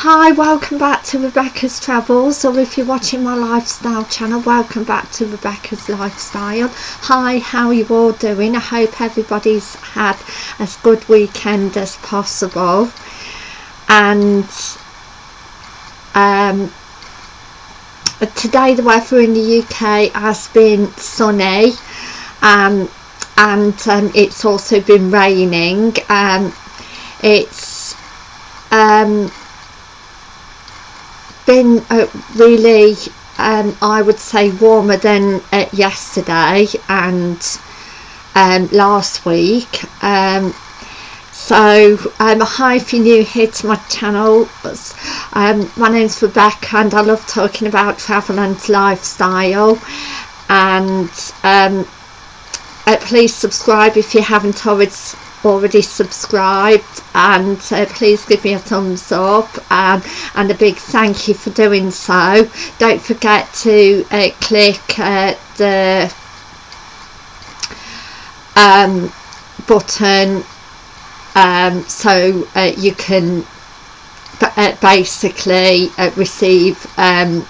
Hi, welcome back to Rebecca's Travels, or if you're watching my lifestyle channel, welcome back to Rebecca's Lifestyle. Hi, how are you all doing? I hope everybody's had as good weekend as possible. And um, today the weather in the UK has been sunny um, and um, it's also been raining. Um, it's um, been uh, really um, I would say warmer than uh, yesterday and um, last week. Um, so hi if you're new here to my channel um, my name's Rebecca and I love talking about travel and lifestyle. And um, uh, please subscribe if you haven't already already subscribed and uh, please give me a thumbs up um, and a big thank you for doing so. Don't forget to uh, click uh, the um, button um, so uh, you can uh, basically uh, receive um,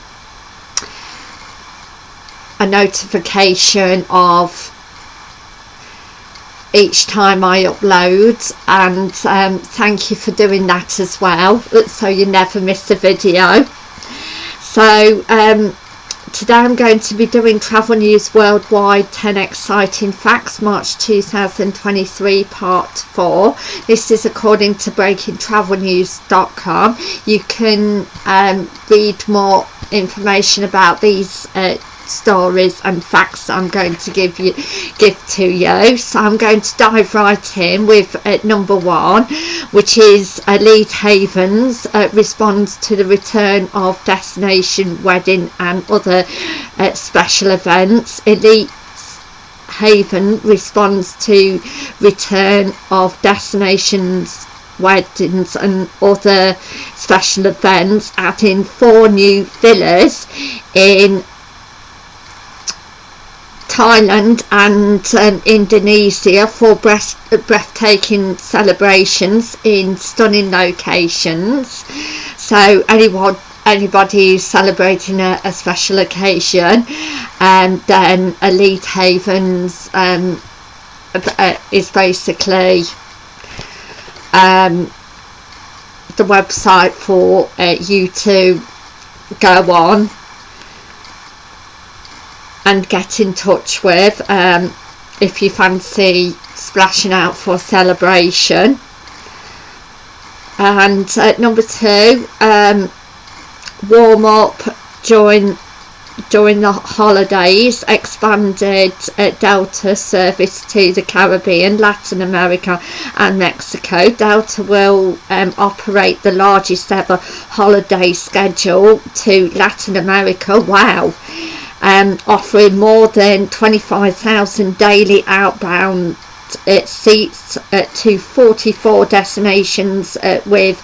a notification of each time I upload and um, thank you for doing that as well so you never miss a video. So um, today I'm going to be doing travel news worldwide 10 exciting facts March 2023 part 4 this is according to breakingtravelnews.com you can um, read more information about these uh, stories and facts I'm going to give you give to you. So I'm going to dive right in with uh, number one which is Elite Havens uh, responds to the return of destination wedding and other uh, special events. Elite Haven responds to return of destinations weddings and other special events adding four new villas in Thailand and um, Indonesia for breath breathtaking celebrations in stunning locations. So anyone anybody celebrating a, a, special occasion and then Elite Havens um, uh, is basically um, the website for uh, you to go on and get in touch with um, if you fancy splashing out for celebration and uh, number two um, warm up during during the holidays expanded uh, Delta service to the Caribbean, Latin America and Mexico. Delta will um, operate the largest ever holiday schedule to Latin America. Wow um, offering more than 25,000 daily outbound uh, seats uh, to 44 destinations uh, with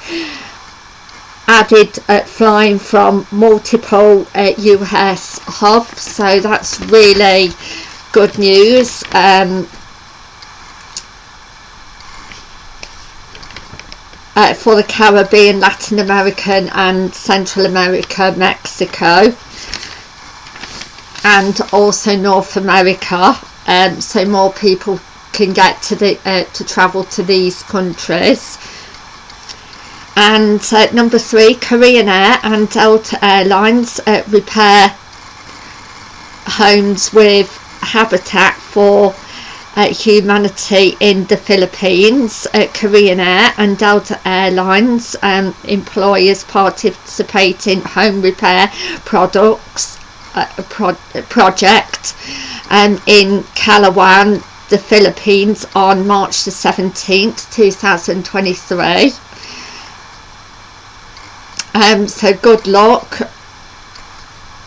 added uh, flying from multiple US uh, hubs. So that's really good news. Um, uh, for the Caribbean, Latin American and Central America, Mexico and also North America um, so more people can get to the uh, to travel to these countries. And uh, number three Korean Air and Delta Airlines uh, repair homes with habitat for uh, humanity in the Philippines. Uh, Korean Air and Delta Airlines um, employers participating home repair products pro project um, in Calauan, the Philippines on March the 17th 2023 um, so good luck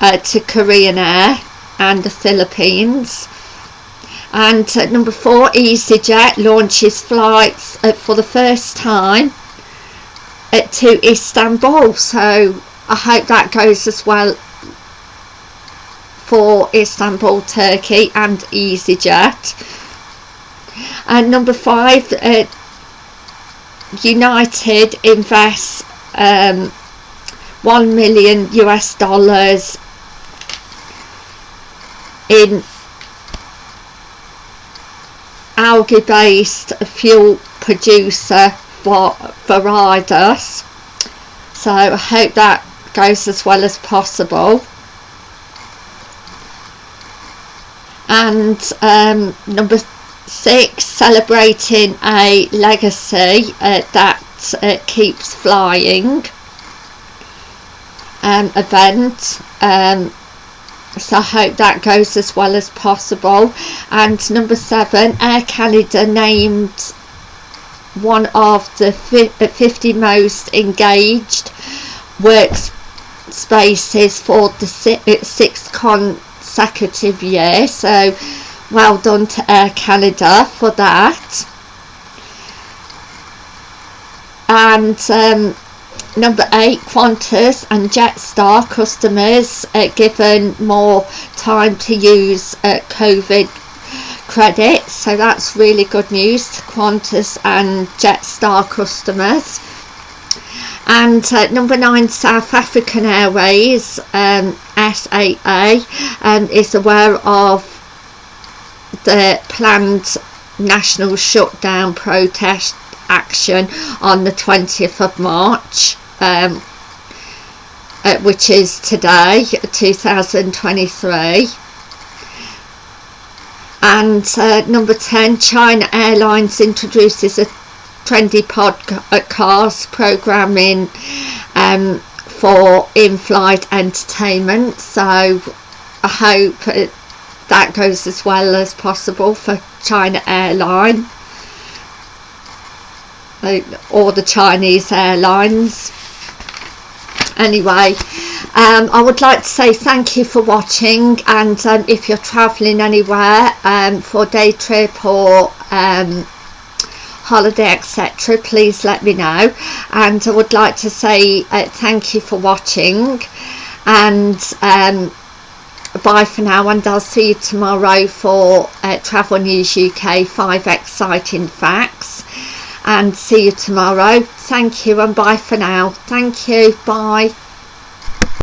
uh, to Korean Air and the Philippines. And uh, number four EasyJet launches flights uh, for the first time to Istanbul. So I hope that goes as well for Istanbul, Turkey and EasyJet. And number five, uh, United invests um, 1 million US dollars in algae based fuel producer for Viridos so I hope that goes as well as possible and um, number six celebrating a legacy uh, that uh, keeps flying um, event um, so I hope that goes as well as possible. And number seven Air Canada named one of the 50 most engaged workspaces for the sixth consecutive year so well done to Air Canada for that. And um, number eight Qantas and Jetstar customers uh, given more time to use uh, COVID credits. So that's really good news to Qantas and Jetstar customers. And uh, number nine South African Airways um, SAA um, is aware of the planned national shutdown protest action on the 20th of March um, uh, which is today 2023 and uh, number 10 China Airlines introduces a trendy podcast programming um, for in-flight entertainment so I hope it, that goes as well as possible for China Airline or the Chinese airlines. Anyway um, I would like to say thank you for watching and um, if you're travelling anywhere um, for day trip or um, holiday etc please let me know. And I would like to say uh, thank you for watching. And um, bye for now and I'll see you tomorrow for uh, Travel News UK 5 exciting facts. And see you tomorrow. Thank you and bye for now. Thank you. Bye